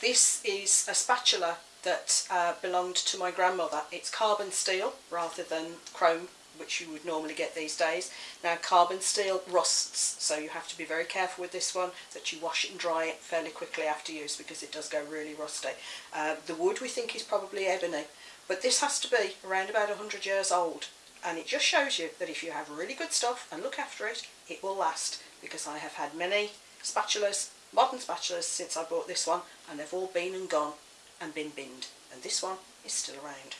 This is a spatula that uh, belonged to my grandmother. It's carbon steel rather than chrome which you would normally get these days. Now carbon steel rusts so you have to be very careful with this one that you wash it and dry it fairly quickly after use because it does go really rusty. Uh, the wood we think is probably ebony but this has to be around about 100 years old and it just shows you that if you have really good stuff and look after it, it will last because I have had many spatulas, modern spatulas since I bought this one and they've all been and gone and been binned and this one is still around.